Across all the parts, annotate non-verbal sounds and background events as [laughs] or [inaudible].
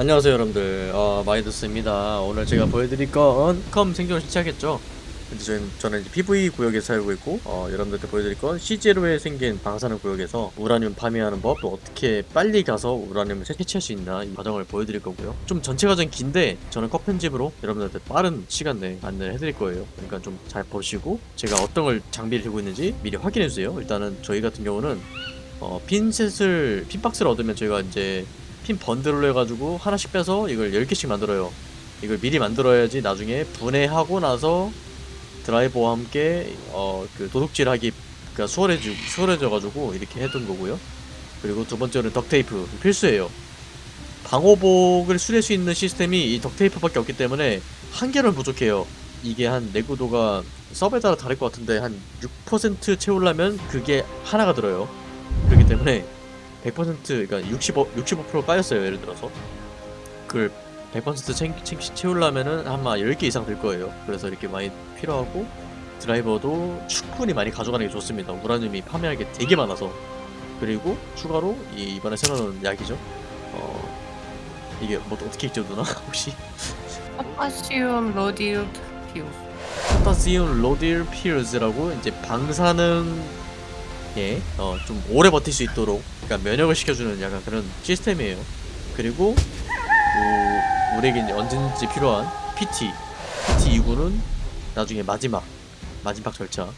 안녕하세요 여러분들. 어, 마이더스입니다. 오늘 제가 보여드릴 건 스컴 생존을 시작했죠? 근데 저는, 저는 이제 PV 구역에 살고 있고 어, 여러분들께 보여드릴 건 C0에 생긴 방사능 구역에서 우라늄 파밍하는 법 또 어떻게 빨리 가서 우라늄을 채취할 수 있나 이 과정을 보여드릴 거고요. 좀 전체 과정이 긴데 저는 컷 편집으로 여러분들한테 빠른 시간 내에 안내를 해드릴 거예요. 그러니까 좀 잘 보시고 제가 어떤 걸 장비를 들고 있는지 미리 확인해주세요. 일단은 저희 같은 경우는 어, 핀셋을 핀박스를 얻으면 저희가 이제 핀 번들로 해가지고 하나씩 빼서 이걸 10개씩 만들어요. 이걸 미리 만들어야지 나중에 분해하고 나서 드라이버와 함께 어 그 도둑질하기 그니까 수월해지 수월해져가지고 이렇게 해둔 거고요. 그리고 두 번째는 덕테이프 필수예요. 방호복을 수리할 수 있는 시스템이 이 덕테이프밖에 없기 때문에 한 개는 부족해요. 이게 한 내구도가 서버에 따라 다를 것 같은데 한 6% 채우려면 그게 하나가 들어요. 그렇기 때문에 100% 그러니까 65 65% 까였어요 예를 들어서. 그걸 100% 챙, 챙, 채우려면은 아마 10개 이상 될 거예요. 그래서 이렇게 많이 필요하고 드라이버도 충분히 많이 가져가는 게 좋습니다. 우라늄이 파밍할 게 되게 많아서. 그리고 추가로 이 이번에 새로 나온 약이죠. 어 이게 뭐 어떻게 읽죠 누나? [laughs] 혹시? 포타시움 로딜 피우 포타시움 로딜 피르즈라고 이제 방사능 예, 어, 좀 오래 버틸 수 있도록 그러니까 면역을 시켜주는 약간 그런 시스템이에요. 그리고 우, 우리에게 이제 언제든지 필요한 PT, PT 2구는 나중에 마지막 마지막 절차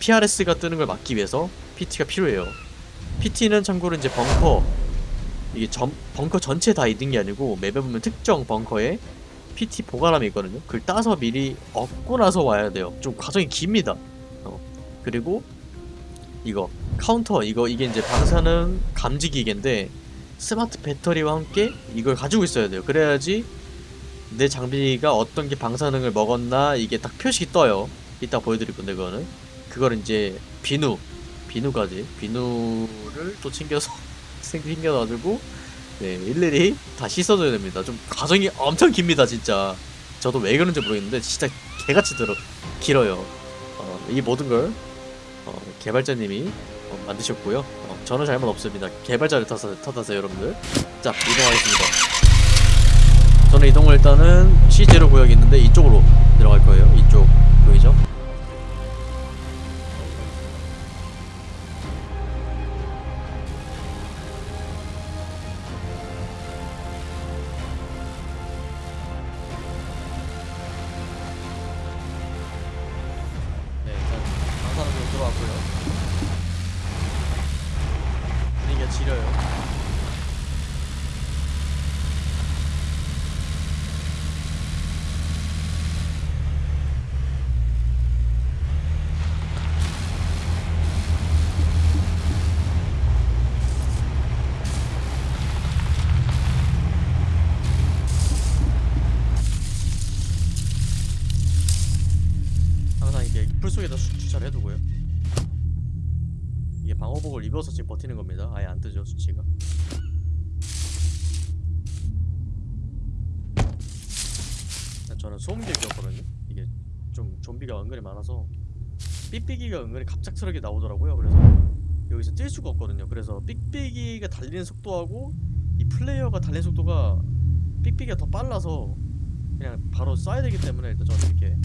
PRS가 뜨는 걸 막기 위해서 PT가 필요해요. PT는 참고로 이제 벙커 이게 전, 벙커 전체 다 있는 게 아니고 맵에 보면 특정 벙커에 PT 보관함이 있거든요. 그걸 따서 미리 얻고 나서 와야 돼요. 좀 과정이 깁니다. 어. 그리고 이거 카운터 이거 이게 이제 방사능 감지 기계인데 스마트 배터리와 함께 이걸 가지고 있어야 돼요. 그래야지 내 장비가 어떤 게 방사능을 먹었나 이게 딱 표식이 떠요. 이따 보여드릴 건데 그거는. 그걸 이제 비누 비누까지. 비누를 또 챙겨서 [laughs] 챙겨가지고 네 일일이 다 씻어줘야 됩니다. 좀 과정이 엄청 깁니다 진짜. 저도 왜 그런지 모르겠는데 진짜 개같이 들어 길어요. 어, 이 모든 걸 어, 개발자님이 어, 만드셨고요. 어, 저는 잘못 없습니다. 개발자를 탓하, 탓하세요, 여러분들. 자, 이동하겠습니다. 저는 이동을 일단은 C0 구역이 있는데 이쪽으로 들어갈 거예요. 이쪽 보이죠? 이게 풀 속에다 수- 주차를 해두고요. 이게 방호복을 입어서 지금 버티는 겁니다. 아예 안 뜨죠 수치가. 저는 소음기 꼈거든요. 이게 좀 좀비가 은근히 많아서 삑삑이가 은근히 갑작스럽게 나오더라고요. 그래서 여기서 뛸 수가 없거든요. 그래서 삑삑이가 달리는 속도하고 이 플레이어가 달리는 속도가 삑삑이가 더 빨라서 그냥 바로 쏴야 되기 때문에 일단 저는 이렇게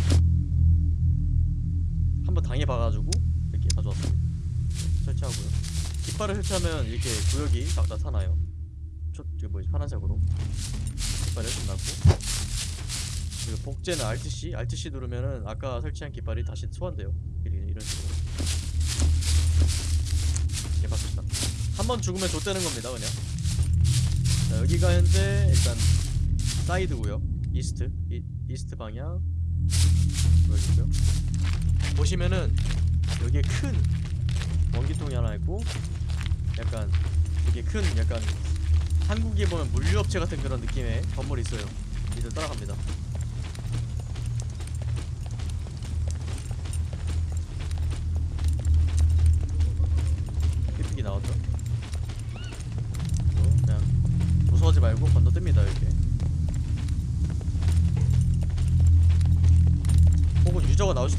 한번 당해봐가지고 이렇게 가져왔습니다. 설치하고요. 깃발을 설치하면 이렇게 구역이 막 나타나요. 초, 이게 뭐지? 파란색으로. 깃발을 끝났고. 그리고 복제는 RTC, RTC 누르면은 아까 설치한 깃발이 다시 소환돼요. 이런, 식으로. 이렇게 바뀌었다. 한번 죽으면 좆되는 겁니다, 그냥. 자, 여기가 현재 일단 사이드고요. east, 이, east 방향. 보여주고요. 보시면은 여기에 큰 원기통이 하나 있고 약간 되게 큰 약간 한국에 보면 물류업체 같은 그런 느낌의 건물이 있어요. 이제 따라갑니다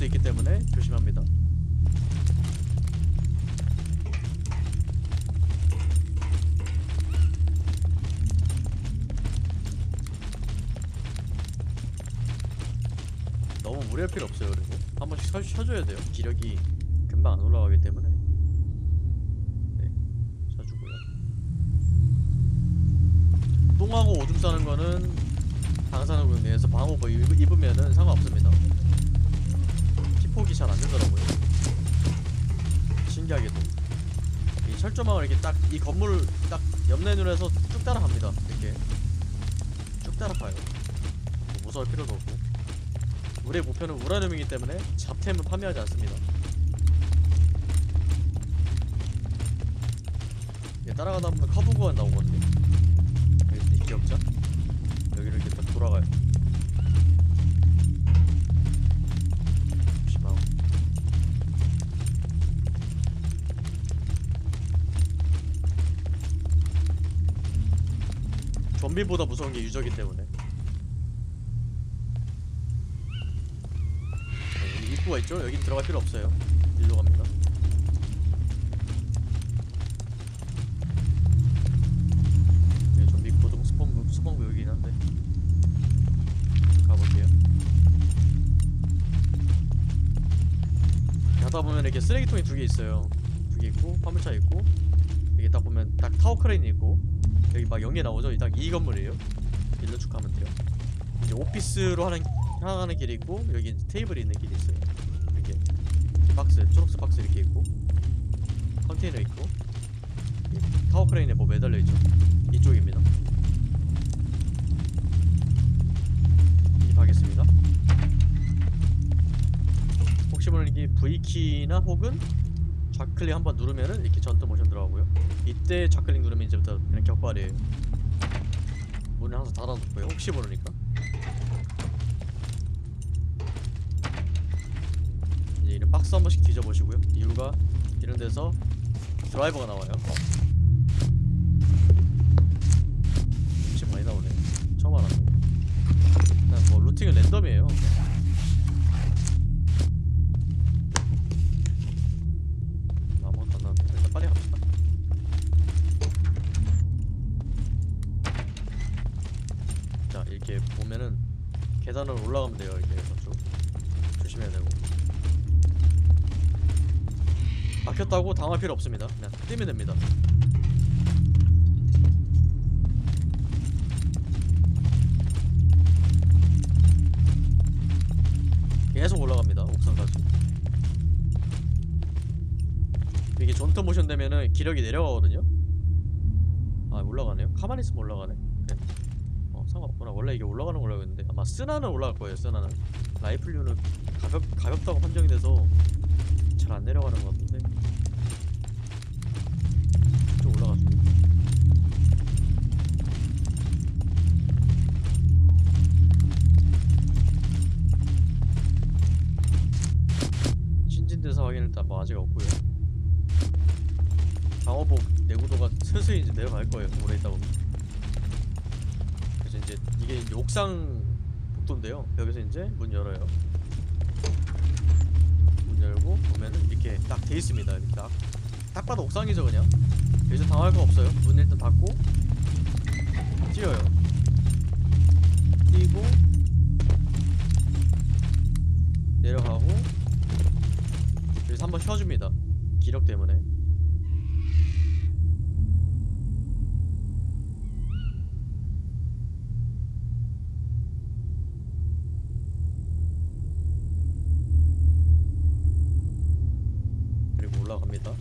수도 있기 때문에 조심합니다. 너무 무리할 필요 없어요 그리고 한 번씩 쳐줘야 돼요. 기력이 금방 안 올라가기 때문에. 네, 똥하고 오줌 싸는 거는 방사능 군대에서 방호복 입으면은 상관없습니다. 잘 안 되더라고요. 신기하게도. 이 철조망을 이렇게 딱 이 건물을 딱 옆면으로 해서 쭉 따라갑니다. 이렇게. 쭉 따라가요. 뭐 무서울 필요도 없고. 우리의 목표는 우라늄이기 때문에 잡템을 판매하지 않습니다. 따라가다 보면 커브 구간 나오거든요 좀비보다 무서운 게 유저기 때문에. 네, 여기 입구가 있죠? 여긴 들어갈 필요 없어요. 일로 갑니다. 네, 좀비 고정 spawn spawn 구역이긴 한데. 가볼게요. 가다 보면 이렇게 쓰레기통이 두 개 있어요. 두 개 있고 화물차 있고 여기 딱 보면 딱 타워 크레인 있고 여기 막 연기 나오죠? 딱 이 건물이에요. 일로 쭉 가면 돼요. 이제 오피스로 하는 향하는 길이 있고 여기 테이블이 있는 길이 있어요. 이렇게. 박스 초록색 박스 이렇게 있고 컨테이너 있고. 이 타워 크레인에 뭐 매달려 있죠? 이쪽입니다. 진입하겠습니다. 혹시 모르는 게 V키나 혹은 좌클릭 한번 누르면은 이렇게 전투 모션 들어가고요. 이때 좌클릭 누르면 이제부터 그냥 격발이에요. 문을 항상 닫아놓고요. 혹시 모르니까. 이제 이런 박스 한 번씩 뒤져보시고요. 이유가 이런 데서 드라이버가 나와요. 혹시 많이 나오네. 처음 알았네. 그냥 뭐 루팅은 랜덤이에요 계단을 올라가면 돼요 이렇게 쭉 조심해야 되고. 막혔다고 당할 필요 없습니다. 그냥 뛰면 됩니다. 계속 올라갑니다 옥상까지 이게 존터 모션 되면은 기력이 내려가거든요? 아 올라가네요? 가만히 있으면 올라가네 그래 어 원래 이게 올라가는 걸로 알고 있는데 아마 쓰나는 올라갈 거예요 쓰나는. 라이플류는 가볍, 가볍다고 판정이 돼서 잘 안 내려가는 것 같은데. 좀 올라가줍니다 신진대사 확인 일단 뭐 아직 없고요. 방어복 내구도가 [laughs] 슬슬 이제 내려갈 거예요 오래 있다 보면 그래서 이제 이게 이제 옥상 복도인데요. 여기서 이제 문 열어요. 문 열고 보면은 이렇게 딱 돼 있습니다. 이렇게 딱, 딱 봐도 옥상이죠 그냥. 여기서 당할 거 없어요. 문 일단 닫고 뛰어요. 뛰고 내려가고 여기서 한번 쉬어줍니다. 기력 때문에 올라갑니다.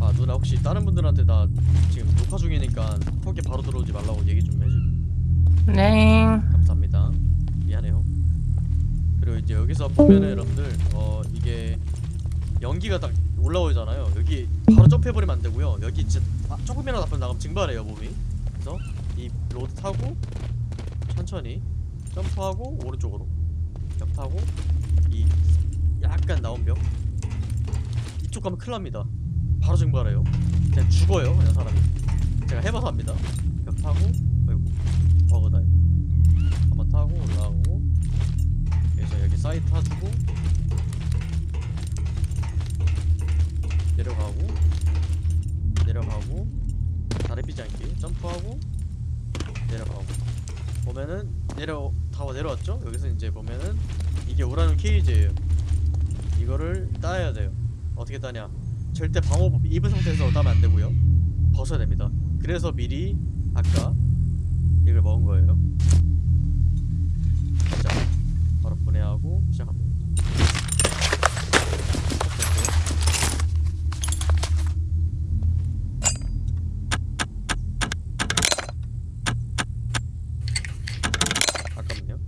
아 누나 혹시 다른 분들한테 나 지금 녹화 중이니까 톡에 바로 들어오지 말라고 얘기 좀 해주. 네. 감사합니다. 미안해요. 그리고 이제 여기서 보면은 여러분들 어 이게 연기가 딱 올라오잖아요. 여기 바로 점프해버리면 안 되고요. 여기 진짜 아, 조금이라도 앞으로 나가면 증발해요 몸이. 그래서 이 road 타고 천천히 점프하고 오른쪽으로 벽 타고 이 약간 나온 벽 이쪽 가면 큰일 납니다. 바로 증발해요. 그냥 죽어요 그냥 사람이. 제가 해봐서 압니다. 벽 타고 아이고 버그다 이거. 한번 타고 올라가고 여기서 여기 사이드 타주고 내려가고 내려가고 다리 삐지 않기 점프하고 내려가고 보면은 내려 타워 내려왔죠? 여기서 이제 보면은 이게 우라늄 케이지예요. 이거를 따야 돼요. 어떻게 따냐? 절대 방호복 입은 상태에서 따면 안 되고요. 벗어야 됩니다. 그래서 미리 아까 이걸 먹은 거예요. 자, 바로 분해하고 시작합니다. 아깝네요.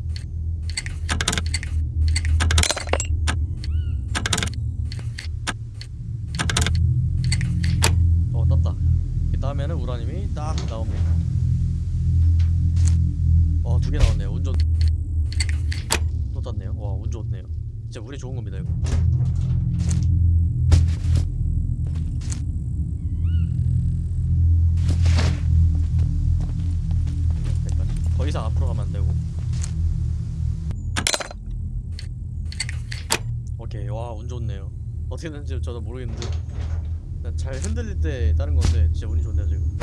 어 떴다. 이렇게 따면은 우라늄이 딱 나옵니다. 어 두 개 나왔네요. 운 좋. 또 떴네요. 와운 좋네요. 진짜 운이 좋은 겁니다 이거. 이상 앞으로 가면 안 되고. 오케이 와 운 좋네요. 어떻게 됐는지 저도 모르겠는데 잘 흔들릴 때 다른 건데 진짜 운이 좋네요 지금.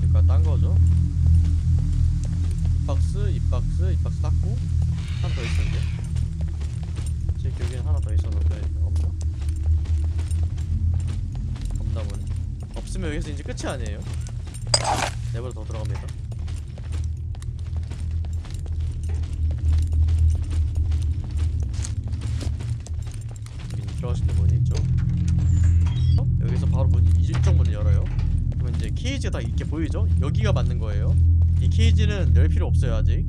그러니까 딴 거죠. 이 박스, 이 박스, 이 박스 닦고 하나 더 있었는데 제 기억에는 하나 더 있었는데 없나? 없나 보네. 없으면 여기서 이제 끝이 아니에요. 네번 더 들어갑니다. 들어가실 때 문이 있죠. 어? 여기서 바로 문 이쪽 문을 열어요. 그러면 이제 케이지가 다 이렇게 보이죠? 여기가 맞는 거예요. 이 케이지는 열 필요 없어요 아직.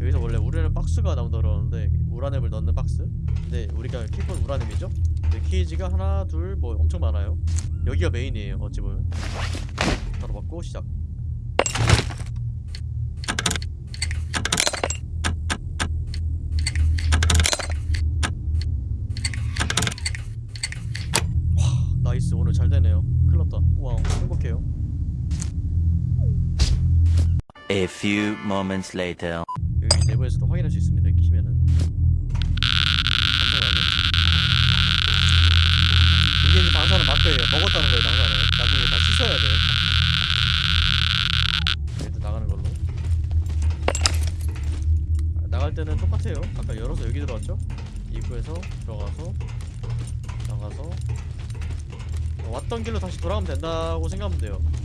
여기서 원래 우라늄 박스가 나온다 그러는데 우라늄을 넣는 박스. 근데 우리가 킬건 우라늄이죠? 근데 케이지가 하나, 둘, 뭐 엄청 많아요. 여기가 메인이에요. 어찌 보면. 바로 받고 시작. 와, nice. 오늘 잘 되네요. 큰일 났다. 와, 행복해요. A few moments later. 여기 내부에서도 확인할 수 있습니다. 이렇게 키면은. 이게 이제 방사능 마크예요. 먹었다는 거예요, 방사능. 나중에 다 씻어야 돼요. 일단 나가는 걸로. 아, 나갈 때는 똑같아요. 아까 열어서 여기 들어왔죠? 입구에서 들어가서 나가서 어, 왔던 길로 다시 돌아가면 된다고 생각하면 돼요.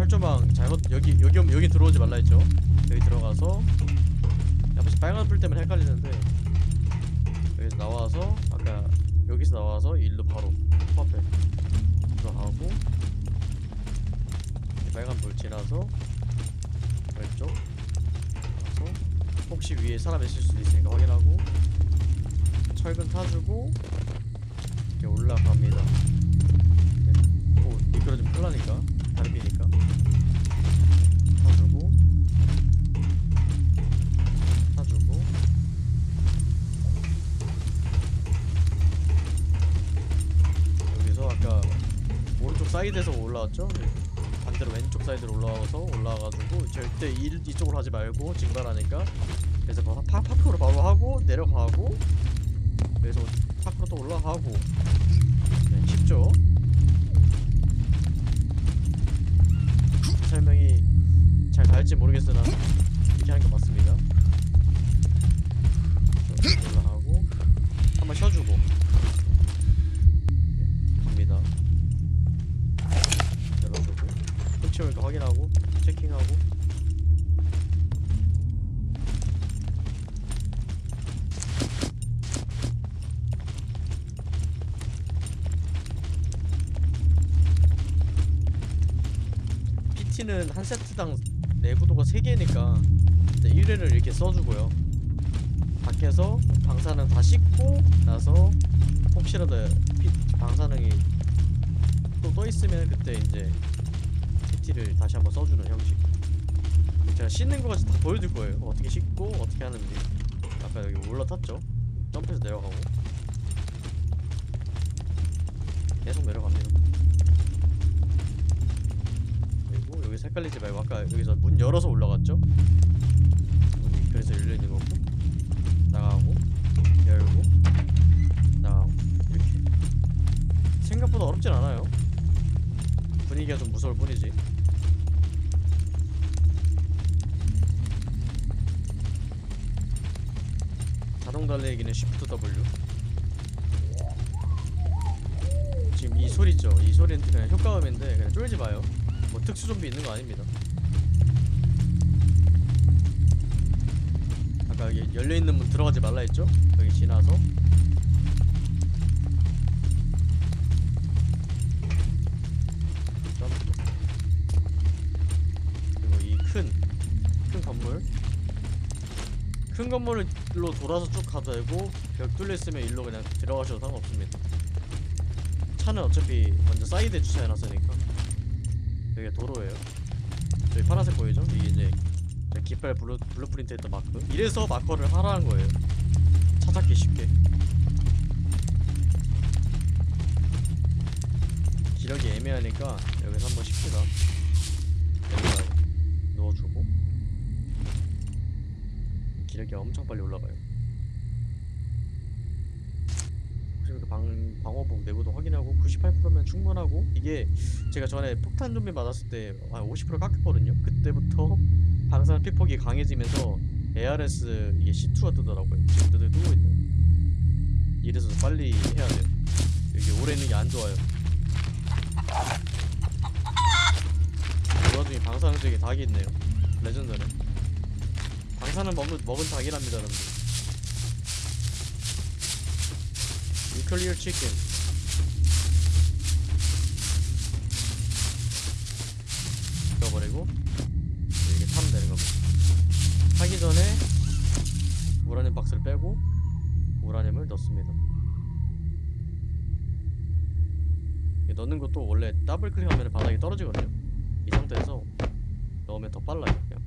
철조망 잘못 여기 여기 여기 들어오지 말라 했죠? 여기 들어가서 옆에서 빨간 불 때문에 헷갈리는데 여기서 나와서 아까 여기서 나와서 일로 바로 코앞에 들어가고 이 빨간 불 지나서 왼쪽 가서 혹시 위에 사람 있을 수도 있으니까 확인하고 철근 타주고 이렇게 올라갑니다. 오 미끄러지면 큰일 나니까. 다리 비니까 사이드에서 올라왔죠? 네. 반대로 왼쪽 사이드로 올라와서 올라와가지고 절대 일, 이쪽으로 하지 말고 증발하니까 그래서 바로 파, 파크로 바로 하고 내려가고 그래서 파크로 또 올라가고 네, 쉽죠? 설명이 잘 닿을지 모르겠으나 이렇게 하는 게 맞습니다. 올라가고 한번 쉬어주고 네, 갑니다. 흠치 올까 확인하고 체킹하고. PT는 한 세트당 내구도가 3개니까 1회를 이렇게 써주고요. 밖에서 방사능 다 씻고 나서 혹시라도 피- 방사능이 또 떠 있으면 그때 이제 PT를 다시 한번 써주는 형식. 제가 씻는 거까지 다 보여줄 거예요. 어떻게 씻고 어떻게 하는지. 아까 여기 올라탔죠? 점프해서 내려가고. 계속 내려갑니다 그리고 여기서 헷갈리지 말고 아까 여기서 문 열어서 올라갔죠? 문이 그래서 열려 있는 거고. 나가고 열고 나가고 이렇게. 생각보다 어렵진 않아요. 달리기가 좀 무서울 뿐이지 자동 달리기는 Shift W 지금 이 소리 있죠? 이 소리는 그냥 효과음인데 그냥 쫄지 마요 뭐 특수 좀비 있는 거 아닙니다 아까 여기 열려있는 문 들어가지 말라 했죠? 여기 지나서 큰 건물로 돌아서 쭉 가도 되고 벽 뚫려 있으면 일로 그냥 들어가셔도 상관없습니다. 차는 어차피 먼저 사이드에 주차해놨으니까 여기가 도로예요. 저기 파란색 보이죠? 이게 이제 저 깃발 blue, blueprint 했던 마크. 이래서 마커를 하라는 거예요. 찾았기 쉽게. 기력이 애매하니까 여기서 한번 쉽시다 기력이 엄청 빨리 올라가요. 방, 방어복 내구도 확인하고 98%면 충분하고 이게 제가 전에 폭탄 좀비 맞았을 때50% 깎였거든요. 그때부터 방사능 피폭이 강해지면서 ARS 이게 C2가 뜨더라고요. 지금 뜨, 뜨고 있네요. 이래서 빨리 해야 돼요. 이게 오래 있는 게 안 좋아요. 그 와중에 방사능적인 닭이 있네요. 레전드네 방사능 먹은, 먹은 닭이랍니다 여러분들. 뉴클리어 치킨 넣어버리고 이렇게 타면 되는 겁니다. 하기 전에 우라늄 박스를 빼고 우라늄을 넣습니다. 넣는 것도 원래 더블 클릭하면 바닥에 떨어지거든요. 이 상태에서 넣으면 더 빨라요 그냥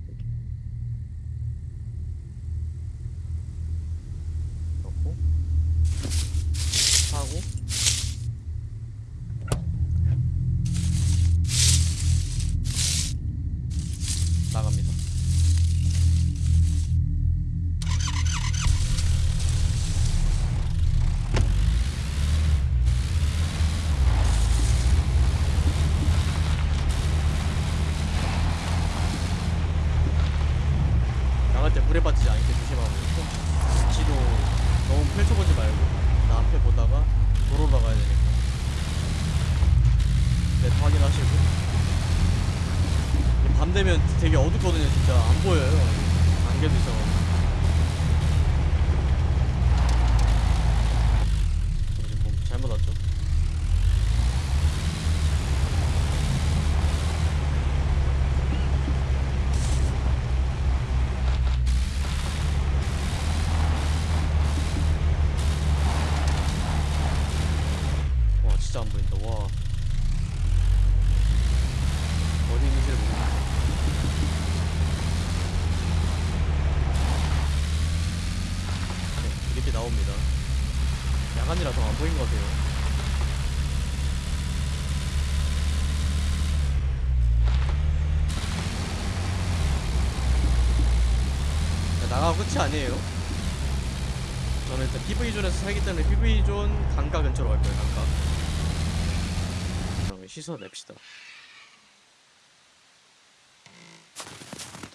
그러면 시선 냅시다.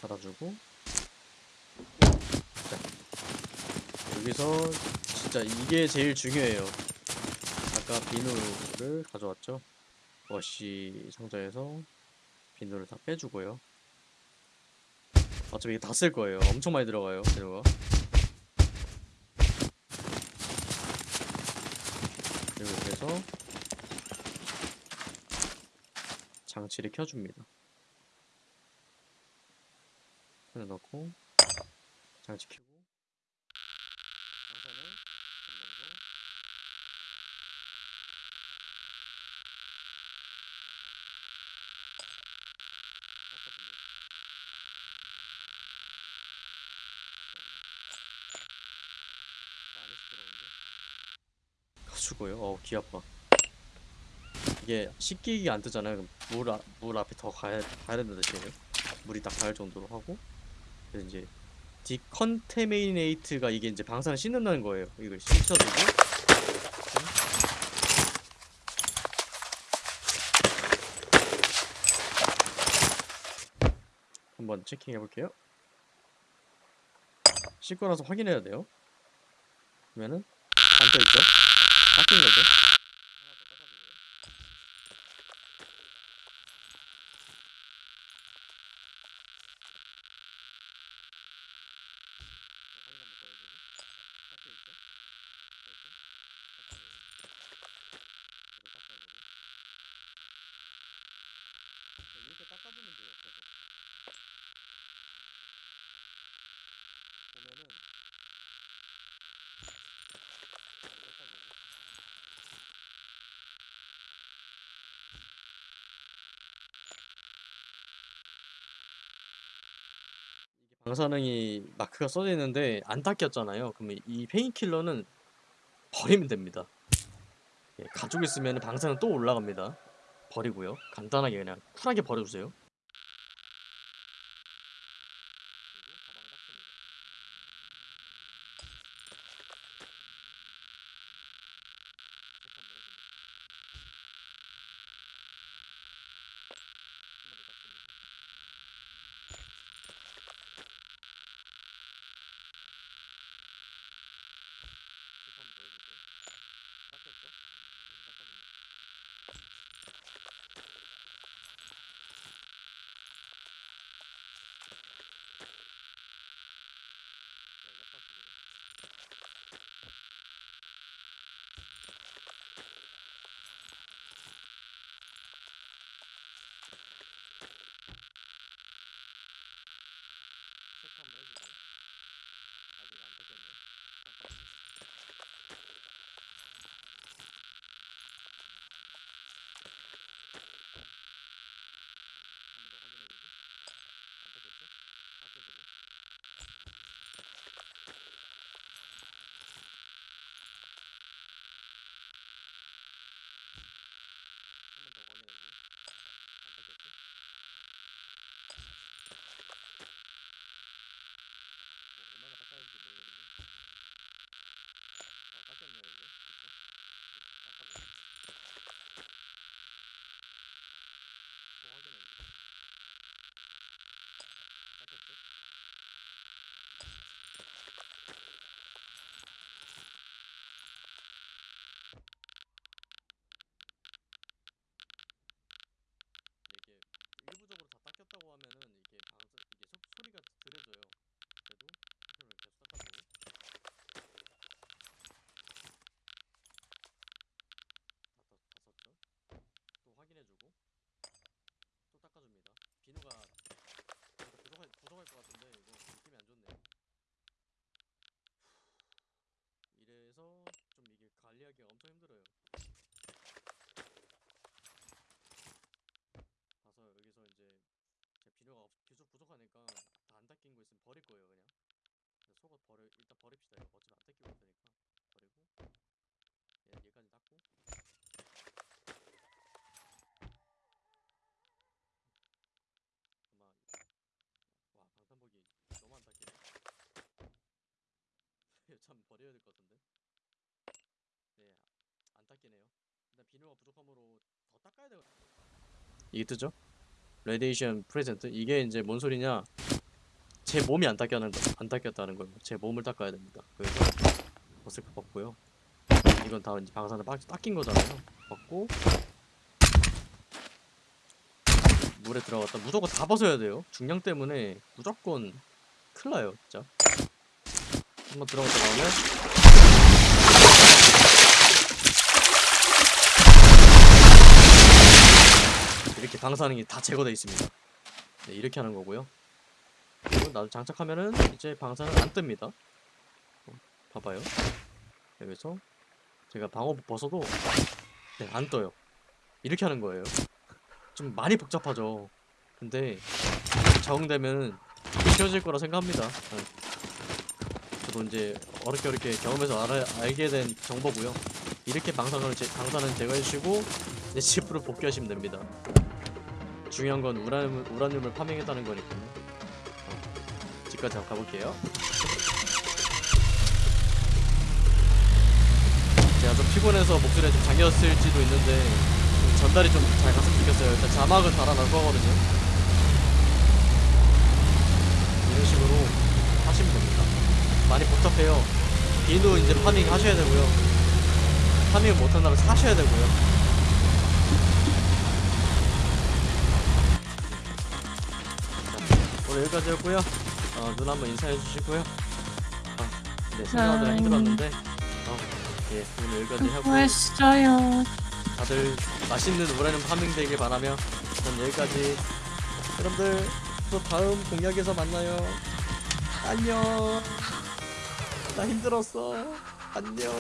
닫아주고. 자 여기서 진짜 이게 제일 중요해요. 아까 비누를 가져왔죠? 워시 상자에서 비누를 다 빼주고요. 어차피 이게 다 쓸 거예요. 엄청 많이 들어가요 비누가. 그리고 이렇게 해서 장치를 켜줍니다 넣고 장치 켜고 끝내고 깜짝 놀랐어. 많이 시끄러운데 가지고요 어우 귀 아파 이게 식기기 안 뜨잖아요. 그럼 물, 아, 물 앞에 더 가야, 가야 된다 대신에 물이 딱 갈 정도로 하고 그래서 이제 디컨테미네이트가 이게 이제 방사를 씻는다는 거예요. 이걸 씻어주고 한번 체킹해 볼게요. 씻고 나서 확인해야 돼요. 그러면은 안 떠있죠? 닦인 거죠? 방사능이 마크가 써져 있는데 안 닦였잖아요. 그러면 이 페인킬러는 버리면 됩니다. 예, 가지고 있으면 방사능 또 올라갑니다. 버리고요. 간단하게 그냥 쿨하게 버려주세요. 참 버려야 될 것 같은데? 네 안 닦이네요. 일단 비누가 부족함으로 더 닦아야 되거 이게 뜨죠? radiation present 이게 이제 뭔 소리냐? 제 몸이 안 닦여는 거, 안 닦였다는 거예요. 제 몸을 닦아야 됩니다. 그래서 벗을 거 벗고요. 이건 다 이제 방사능 빡 닦인 거잖아요. 벗고 물에 들어갔다. 무조건 다 벗어야 돼요. 중량 때문에 무조건 큰일 나요 진짜 한번 들어갔다 나오면. 이렇게 방사능이 다 제거되어 있습니다. 네, 이렇게 하는 거고요. 나도 장착하면은 이제 방사능 안 뜹니다. 어, 봐봐요. 여기서 제가 방어복 벗어도 네, 안 떠요. 이렇게 하는 거예요. 좀 많이 복잡하죠. 근데 적응되면 쉬워질 거라 생각합니다. 네. 저도 이제 어렵게 어렵게 경험해서 알아, 알게 된 정보고요. 이렇게 방사능을 제, 방사능 제거해주시고 이제 집으로 복귀하시면 됩니다. 중요한 건 우라늄, 우라늄을 파밍했다는 거니까요. 어, 집까지 한번 가볼게요. 제가 좀 피곤해서 목소리가 좀 잠겼을지도 있는데 좀 전달이 좀 잘 갔으면 좋겠어요. 일단 자막은 달아놓을 거거든요. 이런 식으로. 많이 복잡해요. 비누 이제 파밍 하셔야 되고요. 파밍을 못한다면 사셔야 되고요. 자, 오늘 여기까지였고요. 어, 눈 한번 인사해 주시고요. 아, 네, 네. 힘들었는데, 어, 예, 오늘 여기까지 하고 수고했어요. 다들 맛있는 우라늄 파밍 되길 바라며 전 여기까지 여러분들 또 다음 공략에서 만나요 안녕 나 힘들었어. 안녕